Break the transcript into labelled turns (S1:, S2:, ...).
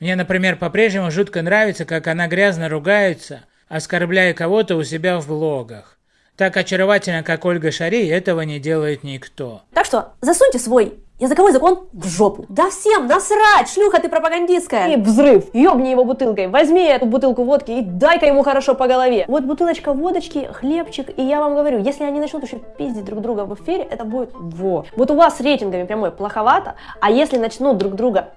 S1: Мне, например, по-прежнему жутко нравится, как она грязно ругается, оскорбляя кого-то у себя в блогах. Так очаровательно, как Ольга Шари, этого не делает никто.
S2: Так что засуньте свой языковой закон в жопу. Да всем насрать, шлюха ты пропагандистская. И взрыв, ёбни его бутылкой, возьми эту бутылку водки и дай-ка ему хорошо по голове. Вот бутылочка водочки, хлебчик, и я вам говорю, если они начнут еще пиздить друг друга в эфире, это будет во. Вот у вас с рейтингами прямой плоховато, а если начнут друг друга